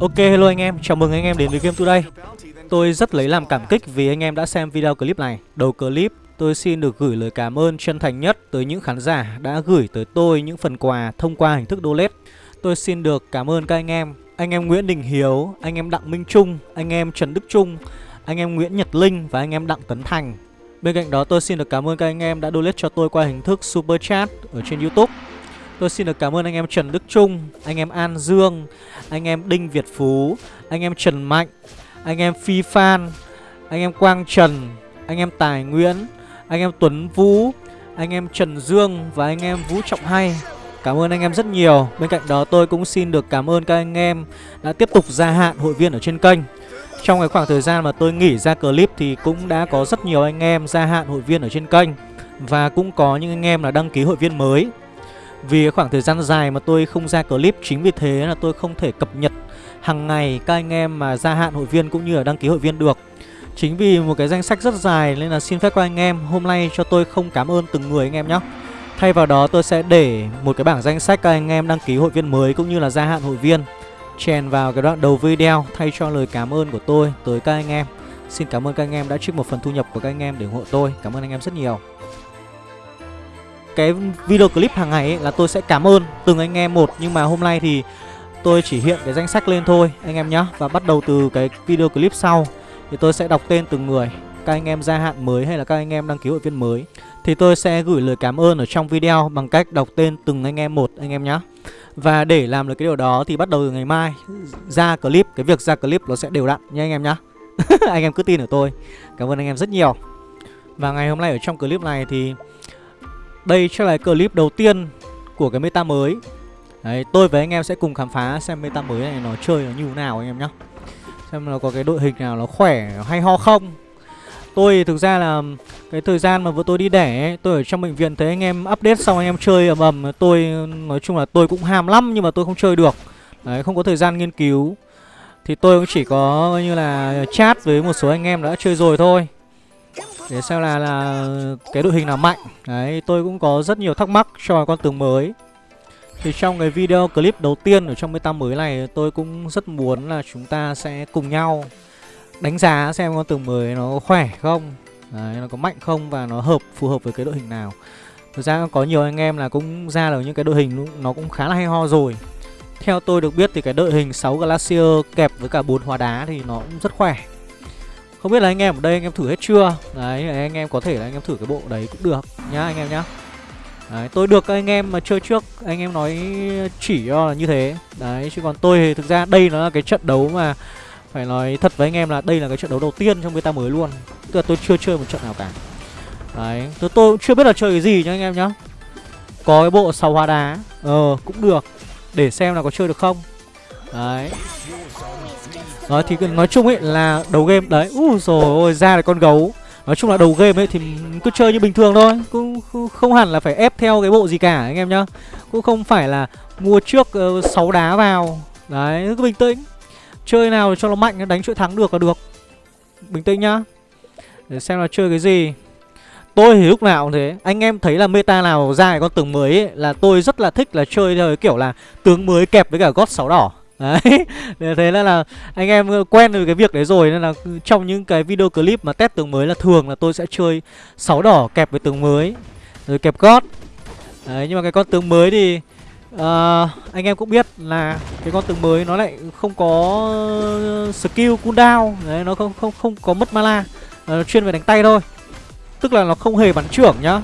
Ok hello anh em, chào mừng anh em đến với Game Today. Tôi rất lấy làm cảm kích vì anh em đã xem video clip này. Đầu clip tôi xin được gửi lời cảm ơn chân thành nhất tới những khán giả đã gửi tới tôi những phần quà thông qua hình thức donate. Tôi xin được cảm ơn các anh em. Anh em Nguyễn Đình Hiếu, anh em Đặng Minh Trung, anh em Trần Đức Trung, anh em Nguyễn Nhật Linh và anh em Đặng Tấn Thành. Bên cạnh đó tôi xin được cảm ơn các anh em đã donate cho tôi qua hình thức Super Chat ở trên Youtube. Tôi xin được cảm ơn anh em Trần Đức Trung, anh em An Dương, anh em Đinh Việt Phú, anh em Trần Mạnh, anh em Phi Phan, anh em Quang Trần, anh em Tài Nguyễn, anh em Tuấn Vũ, anh em Trần Dương và anh em Vũ Trọng Hay. Cảm ơn anh em rất nhiều. Bên cạnh đó tôi cũng xin được cảm ơn các anh em đã tiếp tục gia hạn hội viên ở trên kênh. Trong cái khoảng thời gian mà tôi nghỉ ra clip thì cũng đã có rất nhiều anh em gia hạn hội viên ở trên kênh và cũng có những anh em là đăng ký hội viên mới. Vì khoảng thời gian dài mà tôi không ra clip, Chính vì thế là tôi không thể cập nhật hàng ngày các anh em mà gia hạn hội viên cũng như là đăng ký hội viên được. Chính vì một cái danh sách rất dài nên là xin phép các anh em, Hôm nay cho tôi không cảm ơn từng người anh em nhé Thay vào đó tôi sẽ để một cái bảng danh sách các anh em đăng ký hội viên mới cũng như là gia hạn hội viên. Chèn vào cái đoạn đầu video thay cho lời cảm ơn của tôi tới các anh em. Xin cảm ơn các anh em đã trích một phần thu nhập của các anh em để ủng hộ tôi. Cảm ơn anh em rất nhiều cái video clip hàng ngày ấy là tôi sẽ cảm ơn từng anh em một. Nhưng mà hôm nay thì tôi chỉ hiện cái danh sách lên thôi, anh em nhé Và bắt đầu từ cái video clip sau. Thì tôi sẽ đọc tên từng người, Các anh em gia hạn mới hay là các anh em đăng ký hội viên mới. Thì tôi sẽ gửi lời cảm ơn ở trong video bằng cách đọc tên từng anh em một, anh em nhé Và để làm được cái điều đó thì bắt đầu từ ngày mai, ra clip, Cái việc ra clip nó sẽ đều đặn nha anh em nhé Anh em cứ tin ở tôi. Cảm ơn anh em rất nhiều. Và ngày hôm nay ở trong clip này thì đây sẽ là clip đầu tiên của cái meta mới. Đấy, tôi với anh em sẽ cùng khám phá xem meta mới này nó chơi nó như thế nào anh em nhé Xem nó có cái đội hình nào nó khỏe, hay ho không. Tôi thực ra là cái thời gian mà vừa tôi đi đẻ ấy, Tôi ở trong bệnh viện thấy anh em update xong anh em chơi ầm ầm Tôi nói chung là tôi cũng ham lắm nhưng mà tôi không chơi được. Đấy, không có thời gian nghiên cứu. Thì tôi cũng chỉ có như là chat với một số anh em đã chơi rồi thôi để xem là là cái đội hình nào mạnh. Đấy, tôi cũng có rất nhiều thắc mắc cho con tướng mới. Thì trong cái video clip đầu tiên ở trong meta mới này, Tôi cũng rất muốn là chúng ta sẽ cùng nhau Đánh giá xem con tướng mới nó khỏe không. Đấy, nó có mạnh không và nó hợp, phù hợp với cái đội hình nào. Thực ra có nhiều anh em là cũng ra được những cái đội hình nó cũng khá là hay ho rồi. Theo tôi được biết thì cái đội hình 6 Glacier kẹp với cả bốn hóa đá thì nó cũng rất khỏe không biết là anh em ở đây anh em thử hết chưa? Đấy anh em có thể là anh em thử cái bộ đấy cũng được nhá anh em nhá. Đấy, tôi được các anh em mà chơi trước Anh em nói chỉ cho là như thế. Đấy, chứ còn tôi thì thực ra đây nó là cái trận đấu mà Phải nói thật với anh em là đây là cái trận đấu đầu tiên trong beta mới luôn. Tức là tôi chưa chơi một trận nào cả. Đấy, tôi, tôi chưa biết là chơi cái gì nhá anh em nhá. Có cái bộ sầu hoa đá Ờ, cũng được Để xem là có chơi được không. Đấy đó thì nói chung ấy là đầu game đấy Úi rồi ôi ra là con gấu. Nói chung là đầu game ấy thì cứ chơi như bình thường thôi Cũng không hẳn là phải ép theo cái bộ gì cả anh em nhá. Cũng không phải là mua trước ờ, uh, 6 đá vào. Đấy cứ bình tĩnh. Chơi nào cho nó mạnh đánh chuỗi thắng được là được. Bình tĩnh nhá. Để xem là chơi cái gì. Tôi thì lúc nào cũng thế. Anh em thấy là meta nào ra cái con tướng mới ấy, Là tôi rất là thích là chơi theo cái kiểu là Tướng mới kẹp với cả gót sáu đỏ. Đấy, thế nên là anh em quen với cái việc đấy rồi Nên là trong những cái video clip mà test tướng mới là thường là tôi sẽ chơi 6 đỏ kẹp với tướng mới Rồi kẹp gót. Đấy, nhưng mà cái con tướng mới thì uh, Anh em cũng biết là cái con tướng mới nó lại không có skill cooldown Đấy, nó không không không có mất mana Nó chuyên về đánh tay thôi. Tức là nó không hề bắn trưởng nhá.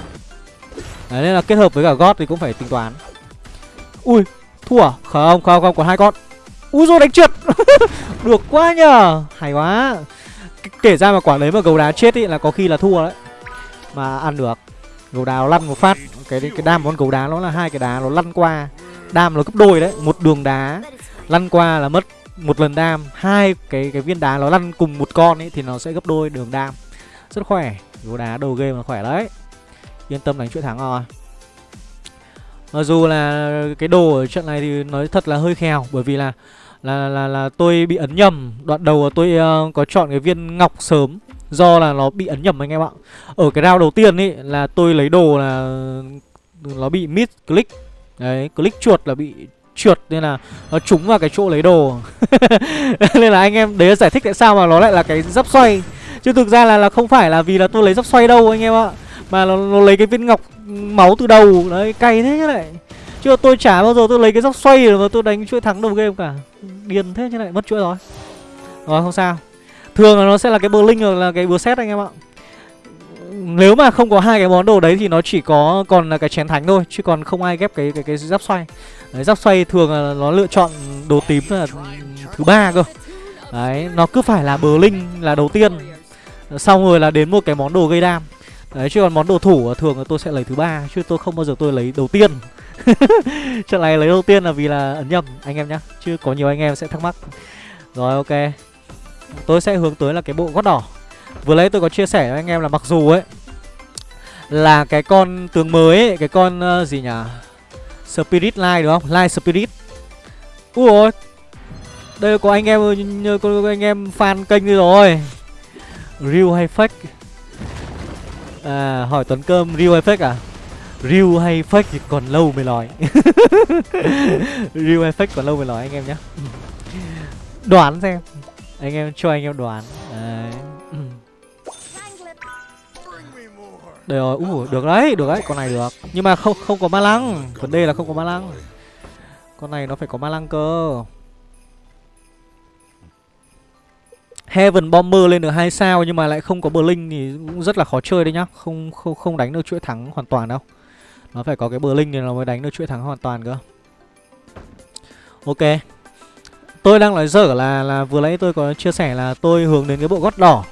Đấy, nên là kết hợp với cả gót thì cũng phải tính toán. Ui, thua à? Không, không, không, còn hai con. Úi rồi đánh trượt. Được quá nhờ. Hay quá. Kể ra mà quả đấy mà gấu đá chết ý là có khi là thua đấy. Mà ăn được. Gấu đá nó lăn một phát. Cái cái đam con gấu đá nó là hai cái đá nó lăn qua. Đam nó gấp đôi đấy. Một đường đá Lăn qua là mất một lần đam. Hai cái cái viên đá nó lăn cùng một con ấy thì nó sẽ gấp đôi đường đam. Rất khỏe. Gấu đá đầu game là khỏe đấy. Yên tâm đánh chuỗi thắng rồi mặc dù là cái đồ ở trận này thì nói thật là hơi khèo bởi vì là là là là tôi bị ấn nhầm. Đoạn đầu tôi uh, có chọn cái viên ngọc sớm do là nó bị ấn nhầm anh em ạ. Ở cái round đầu tiên ấy là tôi lấy đồ là nó bị mid click. Đấy click chuột là bị trượt nên là nó trúng vào cái chỗ lấy đồ. Nên là anh em đấy là giải thích tại sao mà nó lại là cái giáp xoay. Chứ thực ra là là không phải là vì là tôi lấy giáp xoay đâu anh em ạ mà nó, nó lấy cái viên ngọc máu từ đầu. Đấy, cay thế chứ lại. Chứ tôi chả bao giờ tôi lấy cái dốc xoay mà tôi đánh chuỗi thắng đầu game cả. Điền thế chứ lại, mất chuỗi rồi. Rồi, không sao. Thường là nó sẽ là cái bờ linh hoặc là cái bờ xét anh em ạ. Nếu mà không có hai cái món đồ đấy thì nó chỉ có còn là cái chén thánh thôi, chứ còn không ai ghép cái cái cái giáp xoay. Đấy giáp xoay thường là nó lựa chọn đồ tím là thứ ba cơ. Đấy, nó cứ phải là bờ linh là đầu tiên. Xong rồi là đến một cái món đồ gây đam đấy chứ còn món đồ thủ thường là tôi sẽ lấy thứ ba chứ tôi không bao giờ tôi lấy đầu tiên. Trận này lấy đầu tiên là vì là ấn nhầm anh em nhá. Chứ có nhiều anh em sẽ thắc mắc. Rồi ok. Tôi sẽ hướng tới là cái bộ gót đỏ. Vừa lấy tôi có chia sẻ với anh em là mặc dù ấy là cái con tướng mới ấy, cái con uh, gì nhỉ? Spirit line đúng không? Line spirit. Ui ôi. Đây có anh em có, có anh em fan kênh đi rồi. Real hay fake? À hỏi tuấn cơm real hay fake à? Real hay fake thì còn lâu mới nói. Real hay fake còn lâu mới nói anh em nhé đoán xem. Anh em cho anh em đoán. Đấy. Đây rồi, uh, được đấy, được đấy, con này được. Nhưng mà không không có ma lăng, vấn đề là không có ma lăng. Con này nó phải có ma lăng cơ. Heaven Bomber lên được hai sao nhưng mà lại không có bờ linh thì cũng rất là khó chơi đấy nhá. Không không không đánh được chuỗi thắng hoàn toàn đâu. Nó phải có cái bờ linh thì nó mới đánh được chuỗi thắng hoàn toàn cơ. Ok. Tôi đang nói dở là là vừa nãy tôi có chia sẻ là tôi hướng đến cái bộ gót đỏ.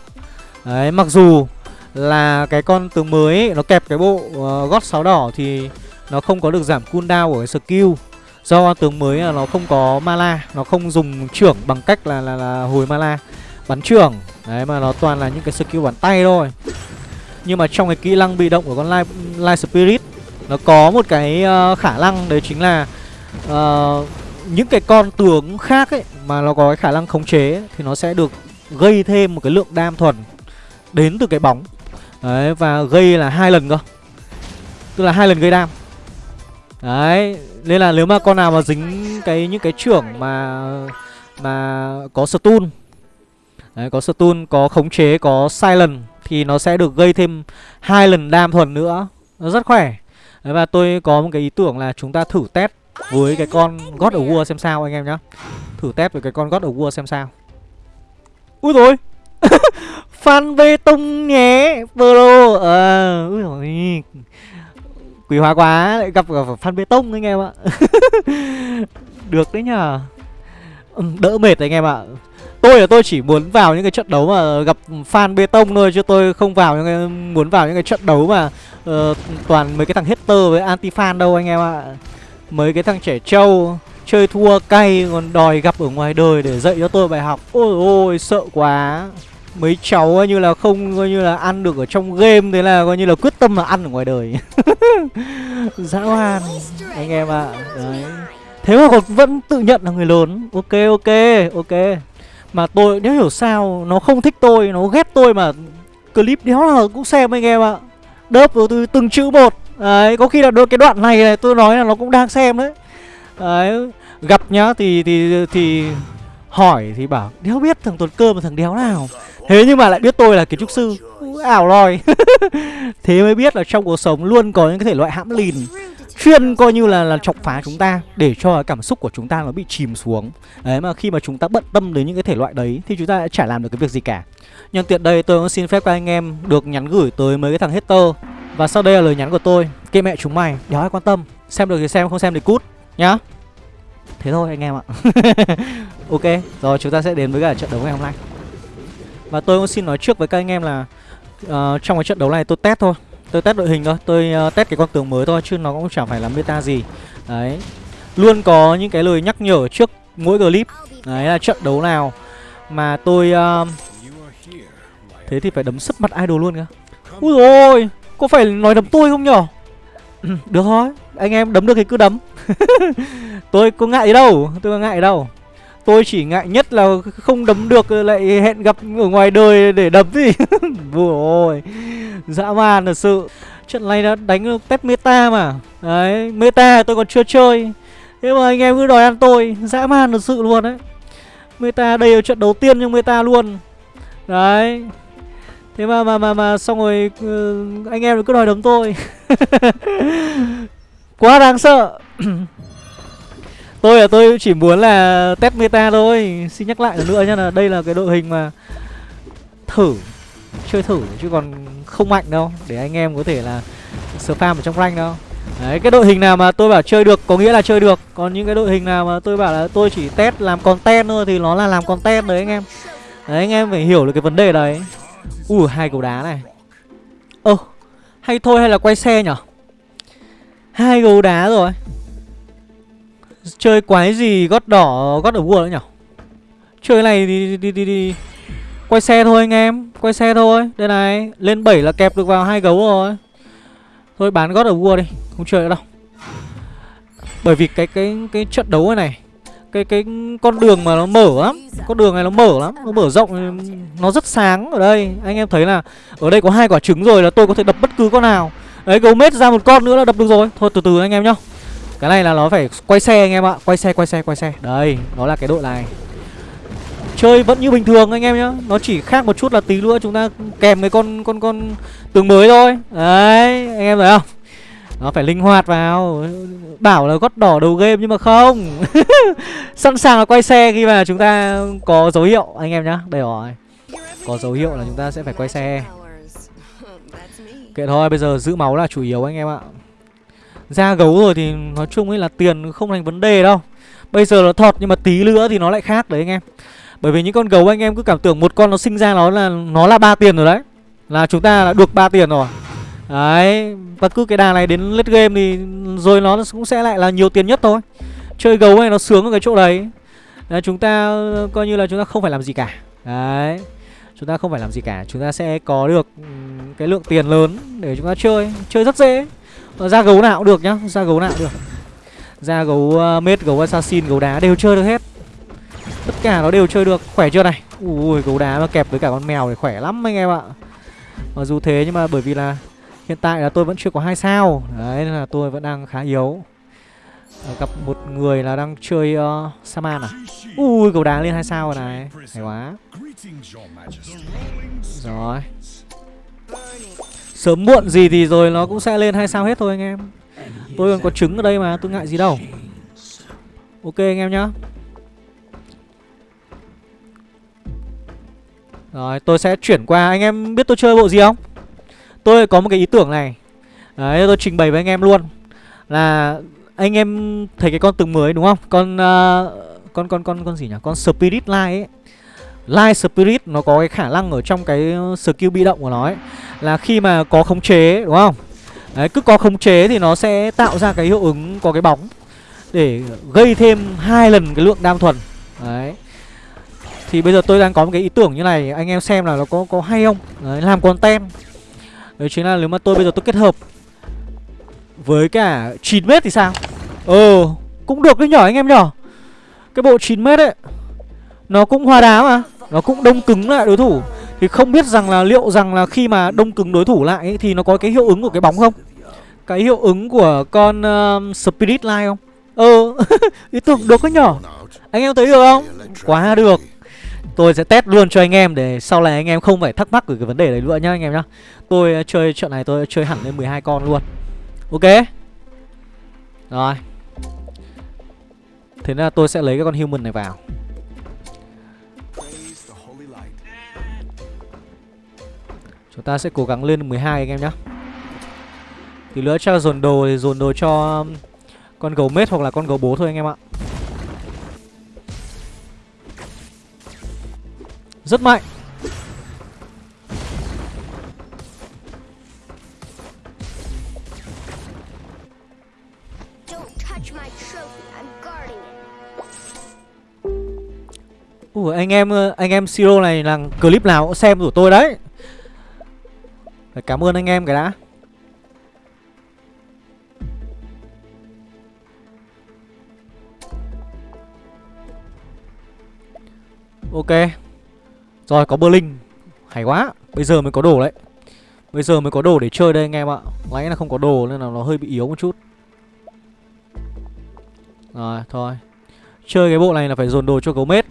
Đấy, mặc dù là cái con tướng mới ấy, nó kẹp cái bộ ờ, uh, gót sáu đỏ thì nó không có được giảm cooldown của cái skill do tướng mới là nó không có mana nó không dùng trưởng bằng cách là là, là hồi mana bắn trưởng đấy mà nó toàn là những cái skill bắn tay thôi. Nhưng mà trong cái kỹ năng bị động của con light, light spirit nó có một cái uh, khả năng đấy chính là uh, những cái con tướng khác ấy mà nó có cái khả năng khống chế thì nó sẽ được gây thêm một cái lượng đam thuần đến từ cái bóng. Đấy và gây là hai lần cơ. Tức là hai lần gây đam. Đấy Nên là nếu mà con nào mà dính cái những cái trưởng mà Mà có stun Đấy có stun, có khống chế, có silent Thì nó sẽ được gây thêm hai lần đam thuần nữa. Nó rất khỏe. Đấy và tôi có một cái ý tưởng là chúng ta thử test với cái con God of War xem sao anh em nhá. Thử test với cái con God of War xem sao. Úi rồi Phan bê tông nhé Pro À, ờ, Úi dồi Quý hóa quá Lại gặp gặp Phan bê tông anh em ạ. Được đấy nhờ. Đỡ mệt anh em ạ. Tôi là tôi chỉ muốn vào những cái trận đấu mà gặp fan bê tông thôi chứ tôi không vào những cái muốn vào những cái trận đấu mà uh, toàn mấy cái thằng hater với anti fan đâu anh em ạ. Mấy cái thằng trẻ trâu chơi thua cay còn đòi gặp ở ngoài đời để dạy cho tôi bài học. Ôi ôi sợ quá mấy cháu coi như là không coi như là ăn được ở trong game thế là coi như là quyết tâm là ăn ở ngoài đời dã man anh em ạ à. đấy thế mà còn vẫn tự nhận là người lớn ok ok ok mà tôi, nếu hiểu sao, nó không thích tôi, nó ghét tôi mà clip đéo nào cũng xem anh em ạ. Đớp vào từ từng chữ một. Đấy, có khi là đôi cái đoạn này này tôi nói là nó cũng đang xem đấy. Đấy, gặp nhá, thì thì thì hỏi thì bảo, đéo biết thằng tuần cơ mà thằng đéo nào? Thế nhưng mà lại biết tôi là kiến trúc sư. Ảo lòi. Thế mới biết là trong cuộc sống luôn có những cái thể loại hãm lìn. Chuyên coi như là là chọc phá chúng ta Để cho cảm xúc của chúng ta nó bị chìm xuống. Đấy mà khi mà chúng ta bận tâm đến những cái thể loại đấy Thì chúng ta đã chả làm được cái việc gì cả. Nhân tiện đây tôi cũng xin phép các anh em được nhắn gửi tới mấy cái thằng hater. Và sau đây là lời nhắn của tôi. Kệ mẹ chúng mày, đéo ai quan tâm? Xem được thì xem, không xem thì cút Nhá. Thế thôi anh em ạ. Ok, rồi chúng ta sẽ đến với cả trận đấu ngày hôm nay. Và tôi cũng xin nói trước với các anh em là uh, Trong cái trận đấu này tôi test thôi. Tôi test đội hình thôi Tôi uh, test cái con tướng mới thôi Chứ nó cũng chẳng phải là meta gì. Đấy. Luôn có những cái lời nhắc nhở trước mỗi clip. Đấy là trận đấu nào Mà tôi uh, Thế thì phải đấm sấp mặt idol luôn cơ. Ui rồi Có phải nói đấm tôi không nhở? Được thôi Anh em đấm được thì cứ đấm. Tôi có ngại gì đâu Tôi có ngại đâu. Tôi chỉ ngại nhất là không đấm được, lại hẹn gặp ở ngoài đời để đấm gì Vừa ôi, Dã man thật sự. Trận này đã đánh test meta mà. Đấy, Meta tôi còn chưa chơi. Thế mà anh em cứ đòi ăn tôi, Dã man thật sự luôn đấy. Meta đây là trận đầu tiên trong meta luôn. Đấy. Thế mà mà mà mà xong rồi ừ, anh em cứ đòi đấm tôi. Quá đáng sợ. Tôi là tôi chỉ muốn là test meta thôi. Xin nhắc lại nữa nhá, là đây là cái đội hình mà Thử, Chơi thử chứ còn không mạnh đâu. Để anh em có thể là spam ở trong rank đâu. Đấy, cái đội hình nào mà tôi bảo chơi được có nghĩa là chơi được. Còn những cái đội hình nào mà tôi bảo là tôi chỉ test làm content thôi Thì nó là làm content đấy anh em. Đấy, anh em phải hiểu được cái vấn đề đấy. Ui hai cầu đá này. Ơ hay thôi hay là quay xe nhở? Hai gấu đá rồi. Chơi quái gì gót đỏ gót ở vua nữa nhở Chơi này đi, đi, đi, đi, Quay xe thôi anh em Quay xe thôi. Đây này Lên 7 là kẹp được vào hai gấu rồi. Thôi bán gót ở vua đi Không chơi nữa đâu. Bởi vì cái cái cái trận đấu này này cái cái con đường mà nó mở lắm con đường này nó mở lắm nó mở rộng nó rất sáng ở đây. Anh em thấy là ở đây có hai quả trứng rồi là tôi có thể đập bất cứ con nào. Đấy gấu mết ra một con nữa là đập được rồi. Thôi từ từ anh em nhá cái này là nó phải quay xe anh em ạ. Quay xe quay xe quay xe. Đây nó là cái đội này. Chơi vẫn như bình thường anh em nhá. Nó chỉ khác một chút là tí nữa chúng ta kèm cái con con con tường mới thôi. Đấy anh em thấy không? Nó phải linh hoạt vào. Bảo là gót đỏ đầu game nhưng mà không. Sẵn sàng là quay xe khi mà chúng ta có dấu hiệu Anh em nhá, đây rồi. Có dấu hiệu là chúng ta sẽ phải quay xe. Kệ thôi, bây giờ giữ máu là chủ yếu anh em ạ ra gấu rồi thì nói chung ấy là tiền không thành vấn đề đâu. Bây giờ nó thọt nhưng mà tí nữa thì nó lại khác đấy anh em. Bởi vì những con gấu anh em cứ cảm tưởng một con nó sinh ra nó là nó là ba tiền rồi đấy. Là chúng ta đã được ba tiền rồi. Đấy Và cứ cái đà này đến late game thì Rồi nó cũng sẽ lại là nhiều tiền nhất thôi. Chơi gấu này nó sướng ở cái chỗ đấy. Đấy, Chúng ta coi như là chúng ta không phải làm gì cả. Đấy Chúng ta không phải làm gì cả. Chúng ta sẽ có được ừ, cái lượng tiền lớn Để chúng ta chơi. Chơi rất dễ. Ờ, Ra gấu nào cũng được nhá Ra gấu nào cũng được. Ra gấu uh, mết, gấu assassin, gấu đá đều chơi được hết. Tất cả nó đều chơi được. Khỏe chưa này? Ui gấu đá mà kẹp với cả con mèo thì khỏe lắm anh em ạ. Mặc dù thế nhưng mà bởi vì là Hiện tại là tôi vẫn chưa có hai sao. Đấy nên là tôi vẫn đang khá yếu. À, Gặp một người là đang chơi uh, Saman à? Ui gấu đá lên hai sao rồi này. Hay quá. Rồi. Sớm muộn gì thì rồi nó cũng sẽ lên hay sao hết thôi anh em. Tôi còn có trứng ở đây mà tôi ngại gì đâu. Ok anh em nhá. Rồi tôi sẽ chuyển qua. Anh em biết tôi chơi bộ gì không? Tôi có một cái ý tưởng này. Đấy tôi trình bày với anh em luôn. Là anh em thấy cái con từng mới đúng không? Con uh, con con con con gì nhỉ? Con Spirit Light ấy. Light Spirit nó có cái khả năng ở trong cái ờ, skill bị động của nó ấy Là khi mà có khống chế đúng không? Đấy cứ có khống chế thì nó sẽ tạo ra cái hiệu ứng có cái bóng Để gây thêm hai lần cái lượng đam thuần. Đấy. Thì bây giờ tôi đang có một cái ý tưởng như này Anh em xem là nó có có hay không? Đấy, Làm content Đấy chính là nếu mà tôi bây giờ tôi kết hợp Với cả 9m thì sao? Ờ Cũng được đấy nhỏ anh em nhỏ Cái bộ 9m ấy Nó cũng hoa đá mà. Nó cũng đông cứng lại đối thủ Thì không biết rằng là liệu rằng là khi mà đông cứng đối thủ lại ấy, Thì nó có cái hiệu ứng của cái bóng không Cái hiệu ứng của con uh, Spirit Line không Ờ Ý tưởng được có nhỏ Anh em thấy được không Quá được Tôi sẽ test luôn cho anh em để sau này anh em không phải thắc mắc về cái vấn đề đấy nữa nhá anh em nhá. Tôi uh, chơi trận này tôi chơi hẳn lên 12 con luôn. Ok. Rồi. Thế là tôi sẽ lấy cái con human này vào. Chúng ta sẽ cố gắng lên 12 anh em nhá. Thì nữa cho dồn đồ thì dồn đồ cho um, con gấu mết hoặc là con gấu bố thôi anh em ạ. Rất mạnh Ủa anh em anh em Siro này là clip nào cũng xem của tôi đấy phải cảm ơn anh em cái đã. Ok. Rồi, có Berlin. Hay quá. Bây giờ mới có đồ đấy. Bây giờ mới có đồ để chơi đây anh em ạ. Nãy là không có đồ nên là nó hơi bị yếu một chút. Rồi, thôi. Chơi cái bộ này là phải dồn đồ cho gấu mết.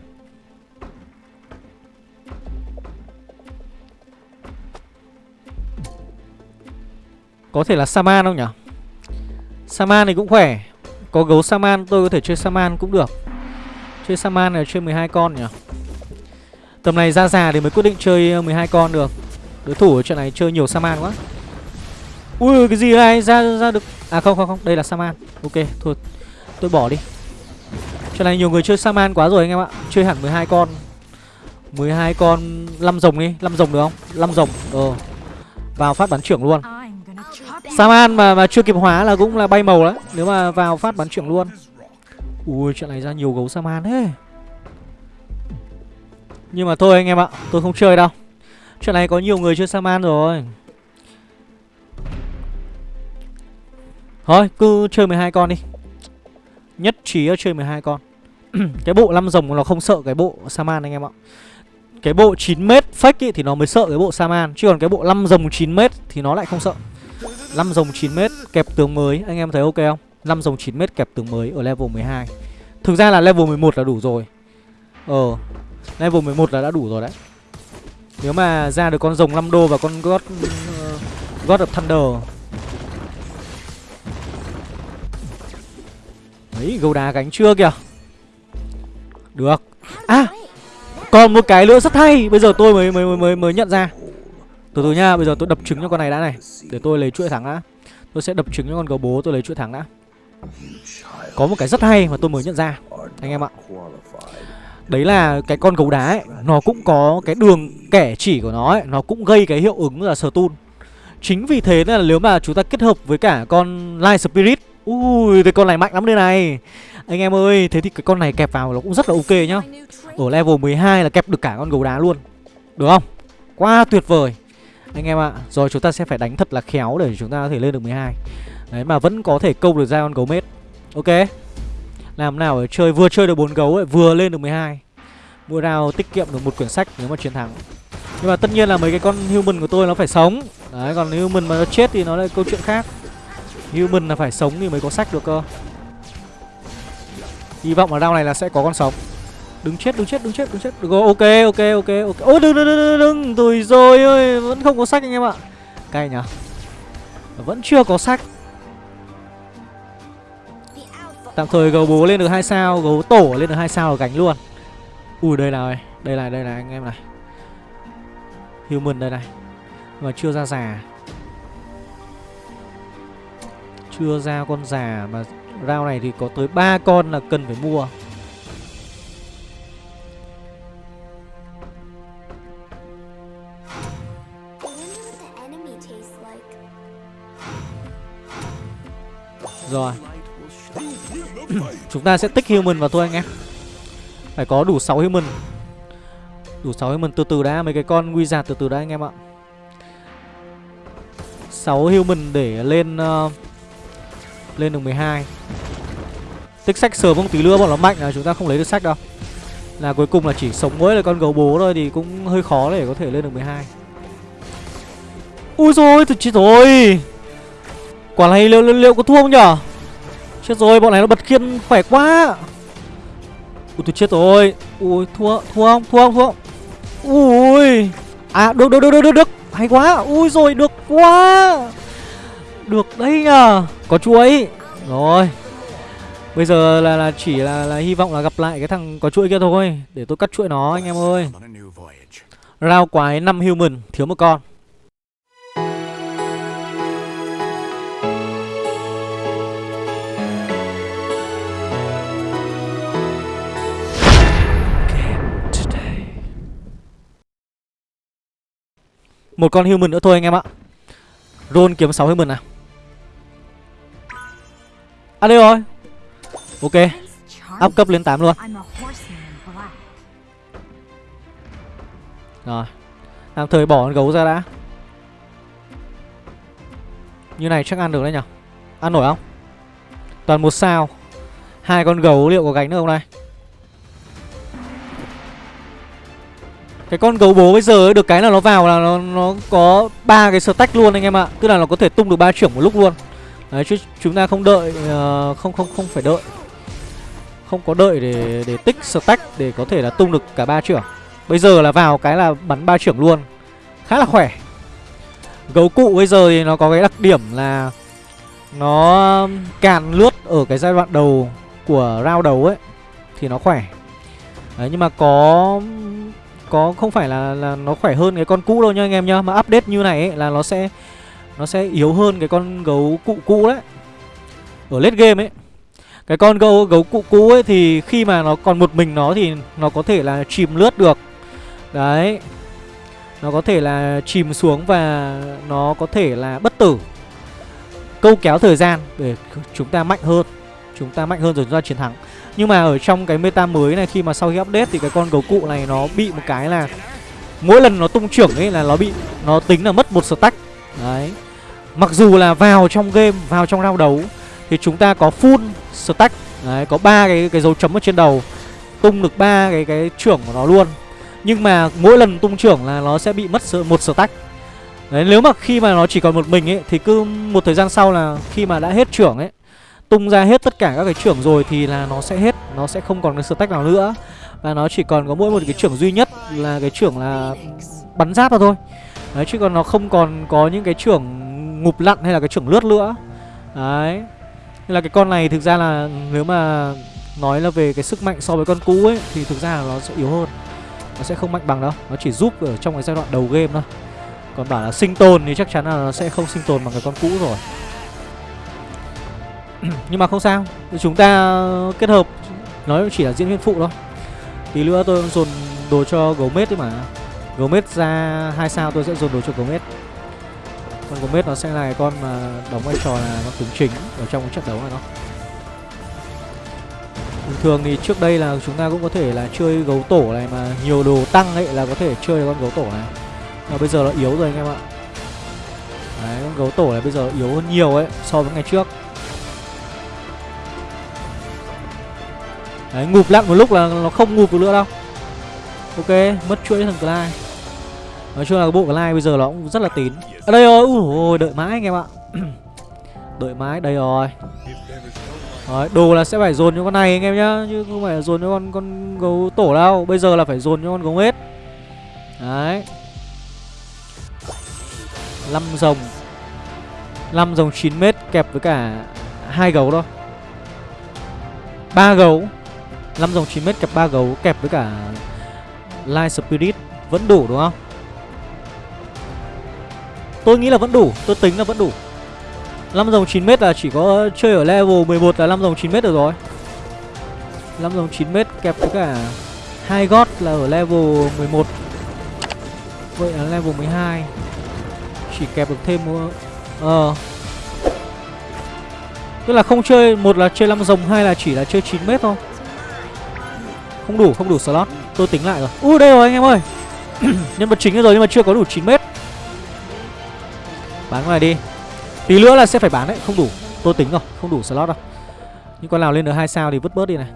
Có thể là Saman không nhỉ? Saman thì cũng khỏe. Có gấu Saman, tôi có thể chơi Saman cũng được. Chơi Saman là chơi 12 con nhỉ? Tầm này ra già thì mới quyết định chơi ờ, 12 con được. Đối thủ ở trận này chơi nhiều Saman quá. Ui, cái gì này ra ra được. À không không không. Đây là Saman. Ok, thôi. Tôi bỏ đi. Trận này nhiều người chơi Saman quá rồi anh em ạ. Chơi hẳn 12 con. 12 con 5 rồng đi. 5 rồng được không? 5 rồng Ờ. Vào phát bắn trưởng luôn. Ờ, Saman mà mà chưa kịp hóa là cũng là bay màu đấy Nếu mà vào phát bắn trưởng luôn. Ui chuyện này ra nhiều gấu Saman thế. Nhưng mà thôi anh em ạ Tôi không chơi đâu. Chuyện này có nhiều người chơi Saman rồi. Thôi cứ chơi 12 con đi. Nhất trí ở chơi 12 con. Cái bộ 5 rồng nó không sợ cái bộ Saman anh em ạ. Cái bộ 9m fake ý, thì nó mới sợ cái bộ Saman Chứ còn cái bộ 5 rồng 9m thì nó lại không sợ. 5 dòng 9m kẹp tướng mới. Anh em thấy ok không? 5 dòng 9m kẹp tướng mới ở level 12 Thực ra là level 11 là đủ rồi. Ờ Level 11 là đã đủ rồi đấy. Nếu mà ra được con rồng 5 đô và con God uh, God of Thunder. Đấy gấu đá gánh chưa kìa? Được. À Còn một cái nữa rất hay. Bây giờ tôi mới mới mới, mới nhận ra. Từ từ nha Bây giờ tôi đập trứng cho con này đã này Để tôi lấy chuỗi thắng đã. Tôi sẽ đập trứng cho con gấu bố tôi lấy chuỗi thắng đã. Có một cái rất hay mà tôi mới nhận ra Anh em ạ. Đấy là cái con gấu đá ấy Nó cũng có cái đường kẻ chỉ của nó ấy Nó cũng gây cái hiệu ứng là stun. Chính vì thế nên là nếu mà chúng ta kết hợp với cả con Light Spirit Ui, cái con này mạnh lắm đây này. Anh em ơi, thế thì cái con này kẹp vào nó cũng rất là ok nhá. Ở level 12 là kẹp được cả con gấu đá luôn Được không? Quá tuyệt vời. Anh em ạ, rồi chúng ta sẽ phải đánh thật là khéo để chúng ta có thể lên được 12 Đấy mà vẫn có thể câu được ra con gấu mết Ok. Làm nào để chơi vừa chơi được bốn gấu ấy, vừa lên được 12 Mua nào tiết kiệm được một quyển sách nếu mà chiến thắng. Nhưng mà tất nhiên là mấy cái con human của tôi nó phải sống. Đấy, còn human mà nó chết thì nó lại câu chuyện khác. Human là phải sống thì mới có sách được cơ. Hy vọng ở round này là sẽ có con sống. Đừng chết, đứng chết, đứng chết, đứng chết. Được rồi, ok, ok, ok, ok. Ôi đừng, đừng, đừng, đừng, đừng, rồi ơi Vẫn không có sách anh em ạ. Cay nhở? Vẫn chưa có sách. Tạm thời gấu bố lên được hai sao Gấu tổ lên được hai sao là gánh luôn. Ui đây là Đây là đây là anh em này. Human đây này. Mà chưa ra già. Chưa ra con già mà rau này thì có tới ba con là cần phải mua. Rồi. Chúng ta sẽ tích human vào thôi anh em. Phải có đủ 6 human. Đủ 6 human từ từ đã Mấy cái con wizard từ từ đã anh em ạ. 6 human để lên uh, lên được 12 Tích sách sớm không tí nữa bọn nó mạnh là chúng ta không lấy được sách đâu. Là cuối cùng là chỉ sống mỗi là con gấu bố thôi Thì cũng hơi khó để có thể lên được 12 Ui rồi thật chết rồi. Quả này liệu, liệu, liệu có thua không nhở? Chết rồi bọn này nó bật khiên khỏe quá. Ui tôi chết rồi. Ui thua thua không thua không thua không? Ui. À được được được được được được. Hay quá. Ui rồi được quá. Được đấy nhờ Có chuỗi Rồi. Bây giờ là, là chỉ là, là hy vọng là gặp lại cái thằng có chuỗi kia thôi. Để tôi cắt chuỗi nó anh em ơi. Rao quái 5 human Thiếu một con. Một con human nữa thôi anh em ạ. Roll kiếm 6 human nào À đây rồi. Ok. Up cấp lên 8 luôn. Rồi. Tạm thời bỏ con gấu ra đã. Như này chắc ăn được đấy nhở Ăn nổi không? Toàn một sao. Hai con gấu liệu có gánh được không này Cái con gấu bố bây giờ ấy, được cái là nó vào là nó nó có ba cái stack luôn anh em ạ. Tức là nó có thể tung được ba trưởng một lúc luôn. Đấy chứ chúng ta không đợi uh, không không không phải đợi. Không có đợi để để tích stack để có thể là tung được cả ba trưởng Bây giờ là vào cái là bắn ba trưởng luôn Khá là khỏe Gấu cụ bây giờ thì nó có cái đặc điểm là Nó càn lướt ở cái giai đoạn đầu của round đầu ấy Thì nó khỏe Đấy nhưng mà có có, không phải là là nó khỏe hơn cái con cũ đâu nha anh em nhá. Mà update như này ấy là nó sẽ nó sẽ yếu hơn cái con gấu cụ cũ đấy. Ở late game ấy, Cái con gấu gấu cụ cũ ấy thì khi mà nó còn một mình nó thì nó có thể là chìm lướt được. Đấy, Nó có thể là chìm xuống và nó có thể là bất tử. Câu kéo thời gian để chúng ta mạnh hơn, Chúng ta mạnh hơn rồi chúng ta chiến thắng. Nhưng mà ở trong cái meta mới này khi mà sau khi update thì cái con gấu cụ này nó bị một cái là Mỗi lần nó tung trưởng ấy là nó bị Nó tính là mất một stack. Đấy. Mặc dù là vào trong game, vào trong round đấu Thì chúng ta có full stack. Đấy, có ba cái cái dấu chấm ở trên đầu Tung được ba cái cái trưởng của nó luôn. Nhưng mà mỗi lần tung trưởng là nó sẽ bị mất một stack. Đấy, nếu mà khi mà nó chỉ còn một mình ấy Thì cứ một thời gian sau là khi mà đã hết trưởng ấy Tung ra hết tất cả các cái trưởng rồi thì là nó sẽ hết, Nó sẽ không còn cái stack nào nữa. Và nó chỉ còn có mỗi một cái trưởng duy nhất là cái trưởng là bắn giáp thôi. Đấy, chứ còn nó không còn có những cái trưởng ngụp lặn hay là cái trưởng lướt nữa. Đấy. Nên là cái con này thực ra là nếu mà nói là về cái sức mạnh so với con cũ ấy, Thì thực ra là nó sẽ yếu hơn. Nó sẽ không mạnh bằng đâu. Nó chỉ giúp ở trong cái giai đoạn đầu game thôi. Còn bảo là sinh tồn thì chắc chắn là nó sẽ không sinh tồn bằng cái con cũ rồi. Nhưng mà không sao Chúng ta kết hợp Nó chỉ là diễn viên phụ thôi. Tí nữa tôi dồn đồ cho gấu mết đấy mà. Gomez ra hai sao tôi sẽ dồn đồ cho Gomez Con Gomez nó sẽ là cái con mà đóng vai trò là nó tướng chính ở trong cái trận đấu này đó. Bình thường thì trước đây là chúng ta cũng có thể là chơi gấu tổ này mà nhiều đồ tăng ấy là có thể chơi con gấu tổ này. Mà bây giờ nó yếu rồi anh em ạ. Đấy, con gấu tổ này bây giờ yếu hơn nhiều ấy so với ngày trước. Đấy, ngụp lặn một lúc là nó không ngụp được nữa đâu. Ok, mất chuỗi thằng Clyde. Nói chung là bộ Clyde bây giờ nó cũng rất là tín. À, Đây rồi, ui đợi mãi anh em ạ. Đợi mãi, đây rồi. Đấy, đồ là sẽ phải dồn cho con này anh em nhá Chứ không phải dồn cho con con gấu tổ đâu. Bây giờ là phải dồn cho con gấu hết. Đấy. 5 rồng. 5 rồng 9 mét kẹp với cả hai gấu thôi. Ba gấu. 5 dòng 9m kẹp ba gấu kẹp với cả Light Spirit vẫn đủ đúng không? Tôi nghĩ là vẫn đủ, tôi tính là vẫn đủ. 5 dòng 9m là chỉ có chơi ở level 11 là 5 dòng 9m được rồi. 5 dòng 9m kẹp với cả hai gót là ở level 11 Vậy là level 12 Chỉ kẹp được thêm một uh, Tức là không chơi Một là chơi 5 dòng Hai là chỉ là chơi 9m thôi. Không đủ, không đủ slot. Tôi tính lại rồi. Ui đây rồi anh em ơi. Nhân vật chính rồi nhưng mà chưa có đủ 9 mét. Bán ngoài đi. Tí nữa là sẽ phải bán đấy Không đủ. Tôi tính rồi Không đủ slot đâu. Những con nào lên được hai sao thì vứt bớt đi này.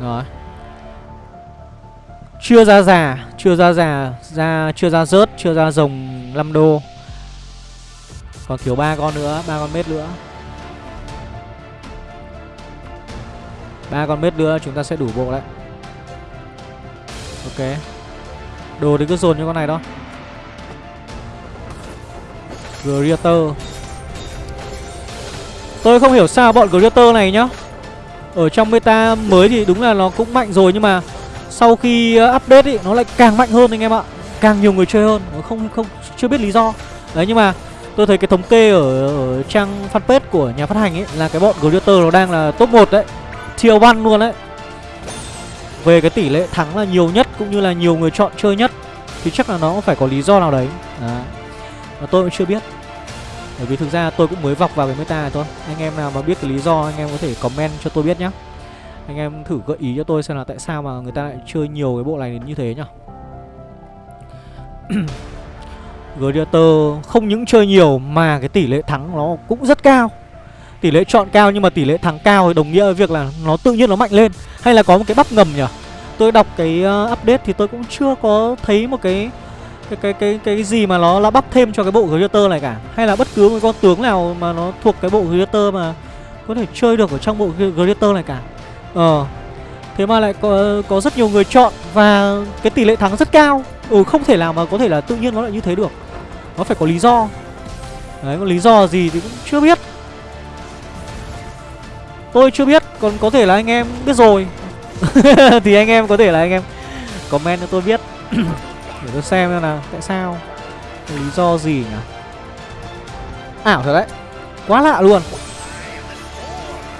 Rồi. Chưa ra già Chưa ra già ra Chưa ra rớt Chưa ra rồng 5 đô. Còn thiếu ba con nữa ba con mét nữa. Ba con mết nữa chúng ta sẽ đủ bộ đấy. Ok. Đồ thì cứ dồn cho con này đó Greater Tôi không hiểu sao bọn Greater này nhá. Ở trong meta mới thì đúng là nó cũng mạnh rồi Nhưng mà sau khi ờ, update ý, nó lại càng mạnh hơn anh em ạ. Càng nhiều người chơi hơn. Nó không không chưa biết lý do. Đấy nhưng mà tôi thấy cái thống kê ở, ở trang fanpage của nhà phát hành ấy Là cái bọn Greater nó đang là top 1 đấy tier 1 luôn đấy. Về cái tỷ lệ thắng là nhiều nhất Cũng như là nhiều người chọn chơi nhất Thì chắc là nó cũng phải có lý do nào đấy. À, Mà tôi cũng chưa biết. Bởi vì thực ra tôi cũng mới vọc vào cái meta này thôi. Anh em nào mà biết cái lý do Anh em có thể comment cho tôi biết nhá. Anh em thử gợi ý cho tôi xem là tại sao mà người ta lại chơi nhiều cái bộ này đến như thế nhá. Gladiator không những chơi nhiều mà cái tỷ lệ thắng nó cũng rất cao tỷ lệ chọn cao nhưng mà tỷ lệ thắng cao thì đồng nghĩa với việc là nó tự nhiên nó mạnh lên. Hay là có một cái bắp ngầm nhỉ? Tôi đọc cái uh, update thì tôi cũng chưa có thấy một cái cái cái cái cái gì mà nó là bắp thêm cho cái bộ Greater này cả. Hay là bất cứ một con tướng nào mà nó thuộc cái bộ Greater mà có thể chơi được ở trong bộ Greater này cả. Ờ thế mà lại có có rất nhiều người chọn và cái tỷ lệ thắng rất cao. Ừ không thể nào mà có thể là tự nhiên nó lại như thế được. Nó phải có lý do. Đấy có lý do gì thì cũng chưa biết tôi chưa biết, còn có thể là anh em biết rồi. Thì anh em có thể là anh em comment cho tôi biết. Để tôi xem xem nào, tại sao? Lý do gì nhỉ? Ảo thật đấy. Quá lạ luôn.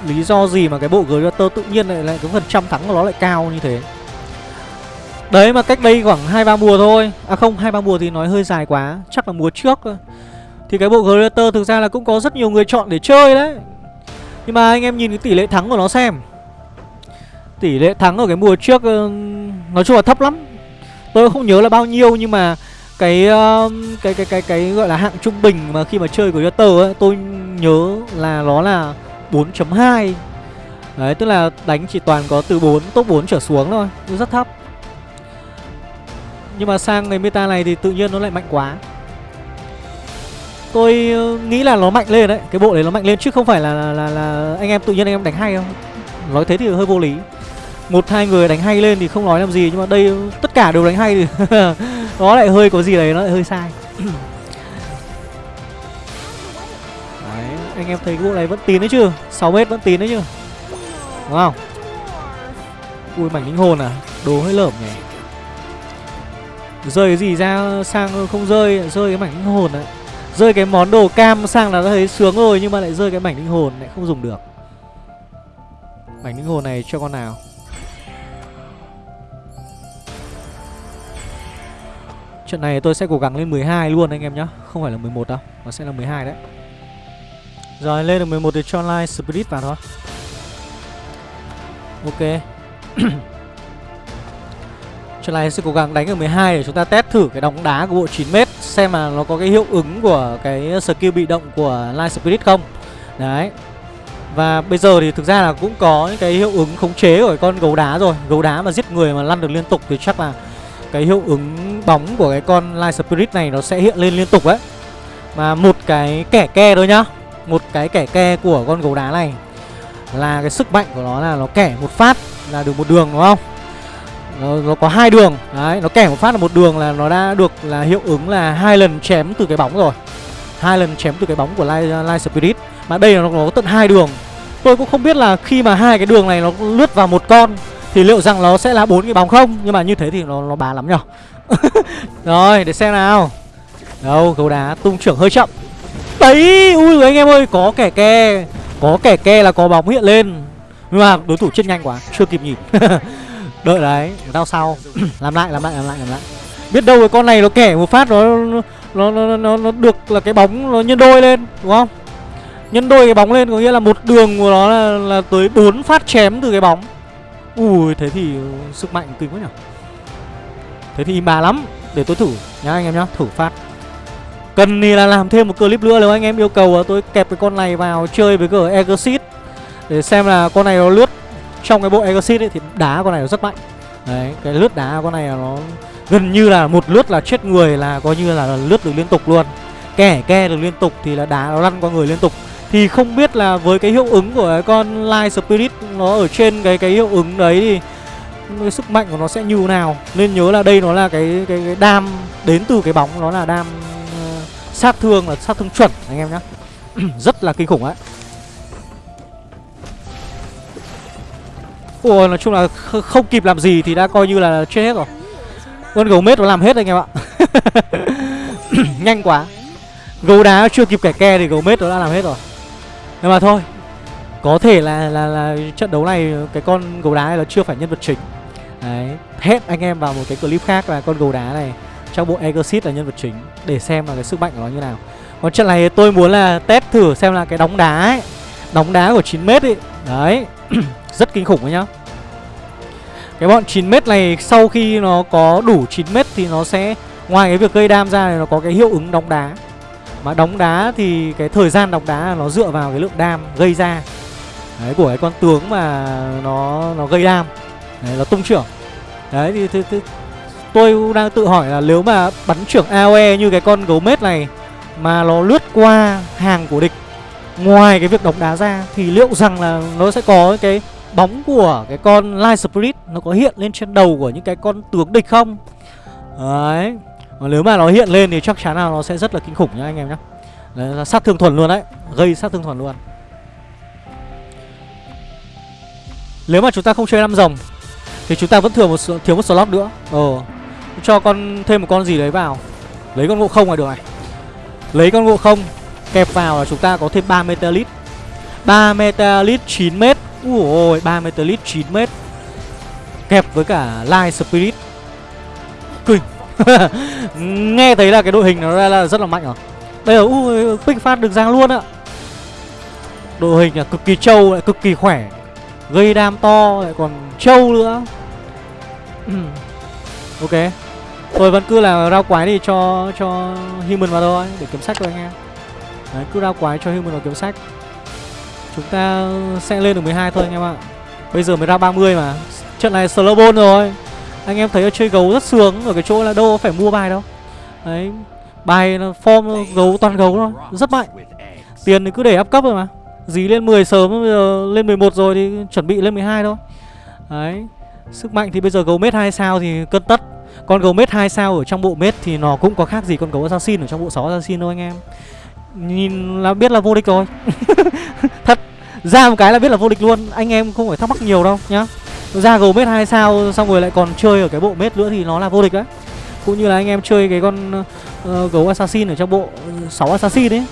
Lý do gì mà cái bộ Greater tự nhiên lại lại cái phần trăm thắng của nó lại cao như thế? Đấy, mà cách đây khoảng hai ba mùa thôi. À không, hai ba mùa thì nói hơi dài quá. Chắc là mùa trước thì cái bộ Greater thực ra là cũng có rất nhiều người chọn để chơi đấy nhưng mà anh em nhìn cái tỷ lệ thắng của nó xem Tỷ lệ thắng ở cái mùa trước ờ, Nói chung là thấp lắm Tôi không nhớ là bao nhiêu nhưng mà cái ờ, cái cái cái cái gọi là hạng trung bình mà khi mà chơi của Yotter ấy tôi nhớ là nó là 4.2. Đấy tức là đánh chỉ toàn có từ 4 top 4 trở xuống thôi, rất thấp. Nhưng mà sang ngày meta này thì tự nhiên nó lại mạnh quá. Tôi ờ, nghĩ là nó mạnh lên đấy, cái bộ đấy nó mạnh lên chứ không phải là là, là, là anh em tự nhiên anh em đánh hay không. Nói thế thì hơi vô lý. Một hai người đánh hay lên thì không nói làm gì nhưng mà đây ờ, tất cả đều đánh hay thì nó lại hơi có gì đấy nó lại hơi sai. Đấy anh em thấy cái bộ này vẫn tín đấy chứ? 6 mét vẫn tín đấy chứ? Đúng không ui mảnh linh hồn à? Đồ hơi lởm nhỉ? Rơi cái gì ra sang không rơi rơi cái mảnh linh hồn đấy rơi cái món đồ cam sang là đã thấy sướng rồi nhưng mà lại rơi cái mảnh linh hồn lại không dùng được. Mảnh linh hồn này cho con nào? Trận này tôi sẽ cố gắng lên 12 luôn anh em nhá. Không phải là 11 đâu, Nó sẽ là 12 đấy. Rồi, lên được 11 thì cho online Spirit vào thôi. Ok. Trận này sẽ cố gắng đánh ở 12 để chúng ta test thử cái đóng đá của bộ 9m Xem mà nó có cái hiệu ứng của cái skill bị động của Light Spirit không. Đấy. Và bây giờ thì thực ra là cũng có những cái hiệu ứng khống chế của con gấu đá rồi. Gấu đá mà giết người mà lăn được liên tục thì chắc là cái hiệu ứng bóng của cái con Light Spirit này nó sẽ hiện lên liên tục đấy Mà một cái kẻ ke thôi nhá. Một cái kẻ ke của con gấu đá này Là cái sức mạnh của nó là nó kẻ một phát là được một đường, đúng không? Nó, nó có hai đường. Đấy nó kẻ một phát là một đường là nó đã được là hiệu ứng là hai lần chém từ cái bóng rồi. Hai lần chém từ cái bóng của Light, Light Spirit. Mà đây là nó, nó có tận hai đường. Tôi cũng không biết là khi mà hai cái đường này nó lướt vào một con thì liệu rằng nó sẽ là bốn cái bóng không? Nhưng mà như thế thì nó nó bá lắm nhở? Rồi để xem nào. Đâu gấu đá tung trưởng hơi chậm. Đấy ui anh em ơi có kẻ ke. Có kẻ ke là có bóng hiện lên. Nhưng mà đối thủ chết nhanh quá chưa kịp nhịp đợi đấy đau sau. Làm lại làm lại làm lại làm lại. Biết đâu cái con này nó kẻ một phát nó nó nó nó, nó được là cái bóng nó nhân đôi lên đúng không? Nhân đôi cái bóng lên có nghĩa là một đường của nó là, là tới bốn phát chém từ cái bóng. Ui thế thì sức mạnh kinh quá nhỉ. Thế thì im bà lắm Để tôi thử nhá anh em nhá Thử phát. Cần thì là làm thêm một clip nữa Nếu anh em yêu cầu tôi kẹp cái con này vào chơi với cửa Exit Để xem là con này nó lướt trong cái bộ Exit ấy thì đá con này nó rất mạnh. Đấy cái lướt đá con này nó Gần như là một lướt là chết người là coi như là lướt được liên tục luôn. Kẻ ke được liên tục thì là đá nó lăn qua người liên tục. Thì không biết là với cái hiệu ứng của cái con Light Spirit nó ở trên cái cái hiệu ứng đấy thì cái sức mạnh của nó sẽ như nào? Nên nhớ là đây nó là cái cái, cái đam đến từ cái bóng nó là đam uh, sát thương là sát thương chuẩn anh em nhé rất là kinh khủng ấy Ủa nói chung là không kịp làm gì thì đã coi như là chết hết rồi. Con gấu mết nó làm hết anh em ạ. Nhanh quá. Gấu đá chưa kịp kẻ ke thì gấu mết nó đã làm hết rồi. Nhưng mà thôi, Có thể là là là trận đấu này Cái con gấu đá này nó chưa phải nhân vật chính. Đấy Hết anh em vào một cái clip khác là con gấu đá này Trong bộ Exit là nhân vật chính Để xem là cái sức mạnh của nó như nào. Còn trận này tôi muốn là test thử xem là cái đóng đá ấy, Đóng đá của 9m ấy. Đấy Rất kinh khủng đấy nhá. Cái bọn 9m này sau khi nó có đủ 9m thì nó sẽ Ngoài cái việc gây đam ra thì nó có cái hiệu ứng đóng đá. Mà đóng đá thì cái thời gian đóng đá nó dựa vào cái lượng đam gây ra. Đấy của cái con tướng mà nó nó gây đam. Đấy nó tung trưởng. Đấy thì, thì, thì tôi đang tự hỏi là nếu mà bắn trưởng AOE như cái con gấu mết này mà nó lướt qua hàng của địch ngoài cái việc đóng đá ra thì liệu rằng là nó sẽ có cái bóng của cái con Light Spirit nó có hiện lên trên đầu của những cái con tướng địch không? Đấy. Và nếu mà nó hiện lên thì chắc chắn là nó sẽ rất là kinh khủng nhá anh em nhá. Đấy là sát thương thuần luôn đấy, gây sát thương thuần luôn. Nếu mà chúng ta không chơi năm rồng thì chúng ta vẫn thừa một thiếu một slot nữa. Ờ. Cho con thêm một con gì đấy vào. Lấy con ngộ không là được này. Lấy con ngộ không kẹp vào là chúng ta có thêm 3 metalit. 3 metalit 9 m. Ui ôi, 3 metalit 9 m. Kẹp với cả Light Spirit. Kinh. Nghe thấy là cái đội hình nó ra là rất là mạnh rồi. Bây giờ ui pick phát được giang luôn ạ. Đội hình là cực kỳ trâu lại cực kỳ khỏe. Gây đam to lại còn trâu nữa. ok. Tôi vẫn cứ là rau quái đi cho cho human vào thôi để kiếm sách cho anh em. Đấy, cứ ra quái cho human vào kiếm sách. Chúng ta sẽ lên được 12 thôi anh em ạ. Bây giờ mới ra 30 mà. Trận này slow ball rồi. Anh em thấy chơi gấu rất sướng ở cái chỗ là đâu phải mua bài đâu. Đấy, bài form gấu toàn gấu thôi, rất mạnh. Tiền thì cứ để áp cấp rồi mà. Dí lên 10 sớm bây giờ lên 11 rồi thì chuẩn bị lên 12 thôi. Đấy. Sức mạnh thì bây giờ gấu mết 2 sao thì cân tất. Con gấu mết 2 sao ở trong bộ mết thì nó cũng có khác gì con gấu assassin ở trong bộ 6 assassin đâu anh em. Nhìn là biết là vô địch rồi. Thật, ra một cái là biết là vô địch luôn, anh em không phải thắc mắc nhiều đâu nhá. Ra gấu mết 2 sao xong rồi lại còn chơi ở cái bộ mết nữa thì nó là vô địch đấy. Cũng như là anh em chơi cái con uh, gấu assassin ở trong bộ ờ, 6 assassin ấy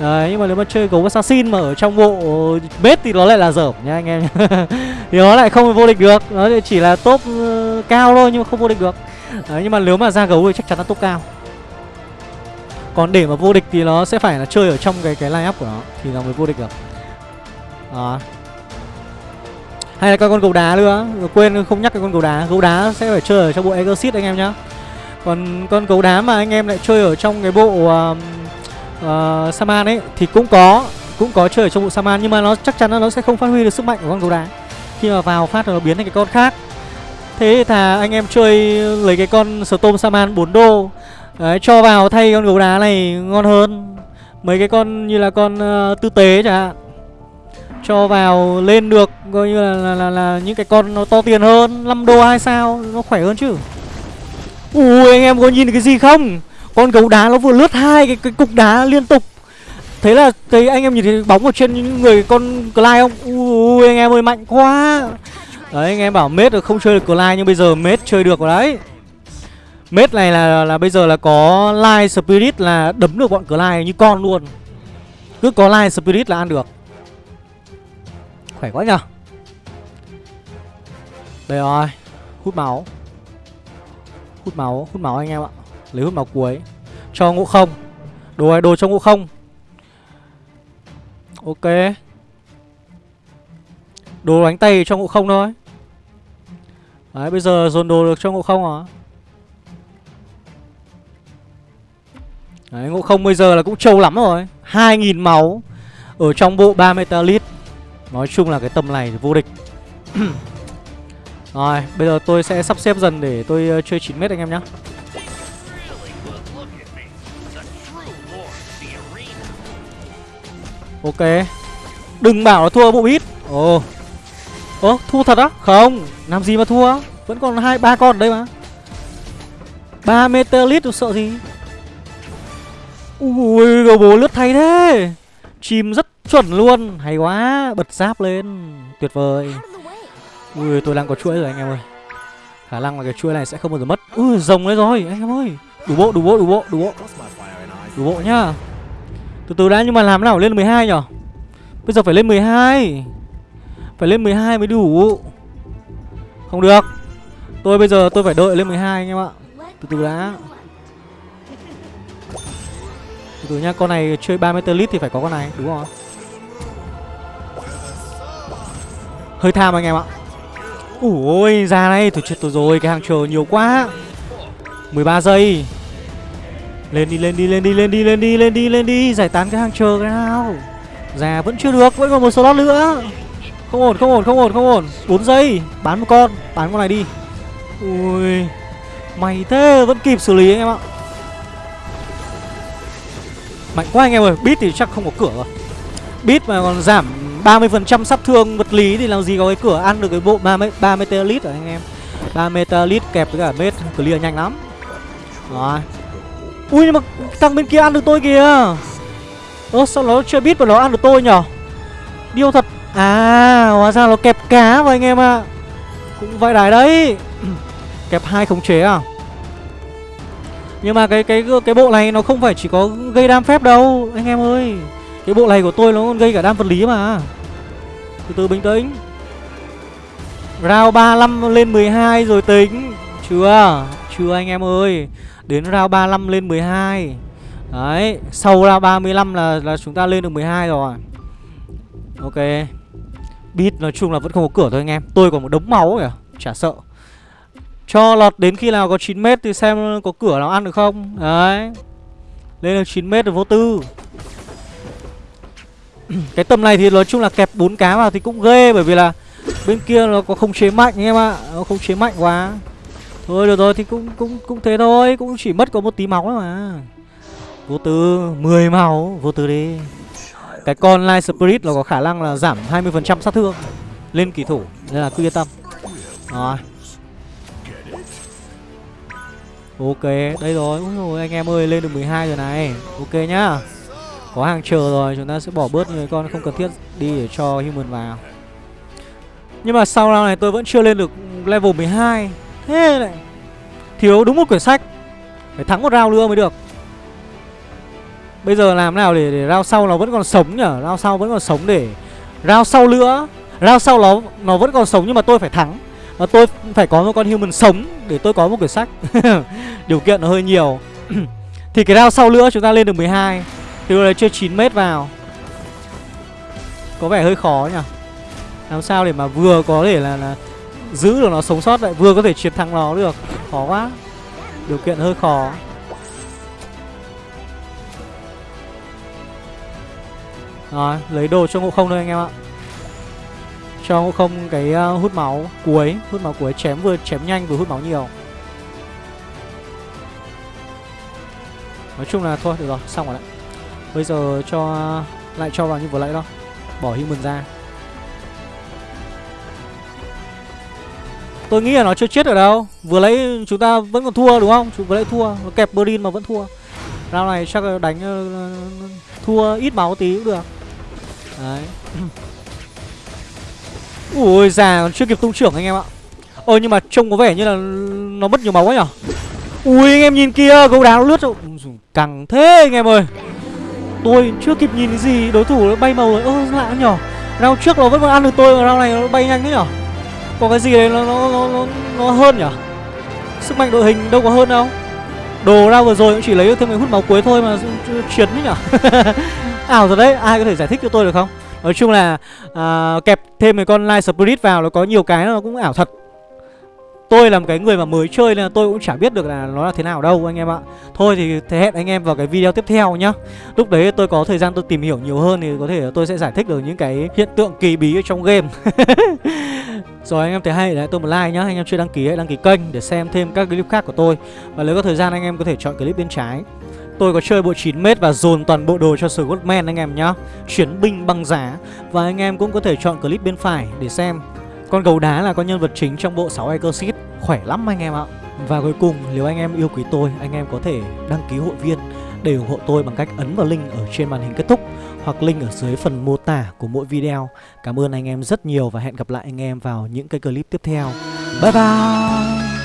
Đấy, nhưng mà nếu mà chơi gấu assassin mà ở trong bộ bết thì nó lại là dởm nha anh em Thì nó lại không vô địch được Nó chỉ là top uh, cao thôi nhưng mà không vô địch được Đấy, nhưng mà nếu mà ra gấu thì chắc chắn là top cao còn để mà vô địch thì nó sẽ phải là chơi ở trong cái cái line up của nó. Thì nó mới vô địch được. Đó. Hay là con gấu đá nữa Quên không nhắc cái con gấu đá. Gấu đá sẽ phải chơi ở trong bộ Exorcist anh em nhá. Còn con gấu đá mà anh em lại chơi ở trong cái bộ uh, uh, Saman ấy thì cũng có cũng có chơi ở trong bộ Saman. Nhưng mà nó chắc chắn là nó sẽ không phát huy được sức mạnh của con gấu đá. Khi mà vào phát là nó biến thành cái con khác. Thế thì thà anh em chơi lấy cái con Storm Saman 4 đô đấy, cho vào thay con gấu đá này ngon hơn. Mấy cái con như là con uh, tư tế chẳng hạn. Cho vào lên được coi như là, là, là, là những cái con nó to tiền hơn. 5 đô hai sao? Nó khỏe hơn chứ. Ui anh em có nhìn được cái gì không? Con gấu đá nó vừa lướt hai cái, cái cục đá liên tục. Thế là thấy anh em nhìn thấy bóng ở trên những người con Clyde không? Ui anh em ơi mạnh quá. Đấy anh em bảo mết được không chơi được Clyde nhưng bây giờ mết chơi được rồi đấy. Mết này là là bây giờ là có Light Spirit là đấm được bọn Clyde như con luôn. Cứ có Light Spirit là ăn được. Khỏe quá nhở Đây rồi Hút máu. Hút máu, hút máu anh em ạ. Lấy hút máu cuối. Cho ngũ không. Đồ này đồ cho ngũ không. Ok. Đồ đánh tay cho ngũ không thôi. Đấy bây giờ dồn đồ được cho ngộ không à Đấy ngộ không bây giờ là cũng trâu lắm rồi. 2.000 máu Ở trong bộ 3 metalit Nói chung là cái tầm này thì vô địch. Rồi, bây giờ tôi sẽ sắp xếp dần để tôi ờ, chơi 9m anh em nhé Ok. Đừng bảo là thua bộ ít Ồ. Ồ thua thật á? Không, Làm gì mà thua? Vẫn còn hai, ba con ở đây mà. Ba meter lít sợ gì? Ui, gấu bố lướt thay thế. Chìm rất chuẩn luôn. Hay quá, Bật giáp lên. Tuyệt vời. Ui, tôi đang có chuỗi rồi anh em ơi. Khả năng là cái chuỗi này sẽ không bao giờ mất. Ui, rồng đấy rồi, anh em ơi. Đủ bộ đủ bộ đủ bộ đủ bộ. Đủ bộ nhá. Từ từ đã, nhưng mà làm nào, lên 12 nhở? Bây giờ phải lên 12 Phải lên 12 mới đủ. Không được. Tôi bây giờ, tôi phải đợi lên 12 anh em ạ. Từ từ đã. Từ nhá nha Con này chơi 3 meter lít thì phải có con này Đúng không? Hơi tham anh em ạ. Ui, ra này Tôi chết tôi rồi Cái hàng chờ nhiều quá. 13 giây. Lên đi lên đi lên đi lên đi lên đi lên đi lên đi giải tán cái hàng chờ cái nào. Già vẫn chưa được vẫn còn một slot nữa. Không ổn không ổn không ổn không ổn. 4 giây bán một con bán con này đi. Ui Mày thế vẫn kịp xử lý anh em ạ. Mạnh quá anh em ơi Beat thì chắc không có cửa. Rồi Beat mà còn giảm 30% sát thương vật lý Thì làm gì có cái cửa ăn được cái bộ 30, 3 Metalit rồi anh em? 3 Metalit kẹp với cả mết Clear nhanh lắm. Rồi. Ui nhưng mà thằng bên kia ăn được tôi kìa. Ơ sao nó chưa biết mà nó ăn được tôi nhở? Điêu thật. À hóa ra nó kẹp cá vào anh em ạ. À. Cũng vậy đài đấy. Kẹp hai khống chế à? Nhưng mà cái cái cái bộ này nó không phải chỉ có gây đam phép đâu Anh em ơi. Cái bộ này của tôi nó còn gây cả đam vật lý mà. Từ từ bình tĩnh. Round 35 lên 12 rồi tính. Chưa Chưa anh em ơi. Đến round 35 lên 12 Đấy Sau round 35 là, là chúng ta lên được 12 rồi. Ok. Beat nói chung là vẫn không có cửa thôi anh em. Tôi còn một đống máu kìa. Chả sợ. Cho lọt đến khi nào có 9m thì xem có cửa nào ăn được không. Đấy. Lên được 9m được vô tư. Cái tầm này thì nói chung là kẹp bốn cá vào thì cũng ghê, Bởi vì là bên kia nó có không chế mạnh anh em ạ. Nó không chế mạnh quá. Thôi, được rồi, thì cũng cũng cũng thế thôi. Cũng chỉ mất có một tí máu thôi mà. Vô tư 10 máu, Vô tư đi. Cái con Light Spirit nó có khả năng là giảm 20% sát thương Lên kỳ thủ, Nên là cứ yên tâm. Rồi. Ok, đây rồi, Úi rồi anh em ơi, lên được 12 rồi này. Ok nhá. Có hàng chờ rồi, chúng ta sẽ bỏ bớt người con không cần thiết đi để cho human vào. Nhưng mà sau round này tôi vẫn chưa lên được level 12 Thế này. Thiếu đúng một quyển sách. Phải thắng một round nữa mới được. Bây giờ làm nào để, để round sau nó vẫn còn sống nhở? Round sau vẫn còn sống để round sau nữa. Round sau nó nó vẫn còn sống nhưng mà tôi phải thắng. Và tôi phải có một con human sống Để tôi có một quyển sách. Điều kiện nó hơi nhiều. Thì cái round sau nữa chúng ta lên được 12 Thì rồi chơi 9 mét vào. Có vẻ hơi khó nhỉ? Làm sao để mà vừa có thể là, là Giữ được nó sống sót lại Vừa có thể chiến thắng nó được. Khó quá. Điều kiện hơi khó. Rồi, lấy đồ cho ngộ không thôi anh em ạ. Cho ngộ không cái uh, hút máu cuối. Hút máu cuối chém vừa chém nhanh vừa hút máu nhiều. Nói chung là thôi, được rồi, xong rồi đấy. Bây giờ cho lại cho vào như vừa nãy đó. Bỏ human ra. Tôi nghĩ là nó chưa chết ở đâu. Vừa lấy chúng ta vẫn còn thua đúng không? Vừa lấy thua, nó kẹp Berlin mà vẫn thua. Round này chắc là đánh uh, thua ít máu tí cũng được. Đấy. Ui già còn chưa kịp tung trưởng anh em ạ. Ơ nhưng mà trông có vẻ như là nó mất nhiều máu quá nhở? Ui anh em nhìn kia gấu đá nó lướt rồi. Căng thế anh em ơi. Tôi chưa kịp nhìn cái gì Đối thủ nó bay màu rồi. Ơ lạ nhở? Round trước nó vẫn còn ăn được tôi Round này nó bay nhanh thế nhở? Có cái gì đấy nó, nó, nó, nó, nó hơn nhở? Sức mạnh đội hình đâu có hơn đâu. Đồ ra vừa rồi cũng chỉ lấy được thêm cái hút máu cuối thôi mà chuyển đấy nhở? Ảo rồi đấy ai có thể giải thích cho tôi được không? Nói chung là à, kẹp thêm mấy con light spirit vào nó có nhiều cái nó cũng ảo thật. Tôi là một cái người mà mới chơi nên là tôi cũng chả biết được là nó là thế nào đâu anh em ạ. Thôi thì thế hẹn anh em vào cái video tiếp theo nhá. Lúc đấy tôi có thời gian tôi tìm hiểu nhiều hơn thì có thể tôi sẽ giải thích được những cái hiện tượng kỳ bí ở trong game. Rồi anh em thấy hay để tôi một like nhá. Anh em chưa đăng ký hãy đăng ký kênh để xem thêm các clip khác của tôi. Và nếu có thời gian anh em có thể chọn clip bên trái. Tôi có chơi bộ 9m và dồn toàn bộ đồ cho Scottman anh em nhá Chuyển binh băng giá Và anh em cũng có thể chọn clip bên phải để xem Con gấu đá là con nhân vật chính trong bộ 6 Exorcist Khỏe lắm anh em ạ Và cuối cùng, nếu anh em yêu quý tôi, Anh em có thể đăng ký hội viên để ủng hộ tôi bằng cách ấn vào link ở trên màn hình kết thúc hoặc link ở dưới phần mô tả của mỗi video. Cảm ơn anh em rất nhiều và hẹn gặp lại anh em vào những cái clip tiếp theo. Bye bye!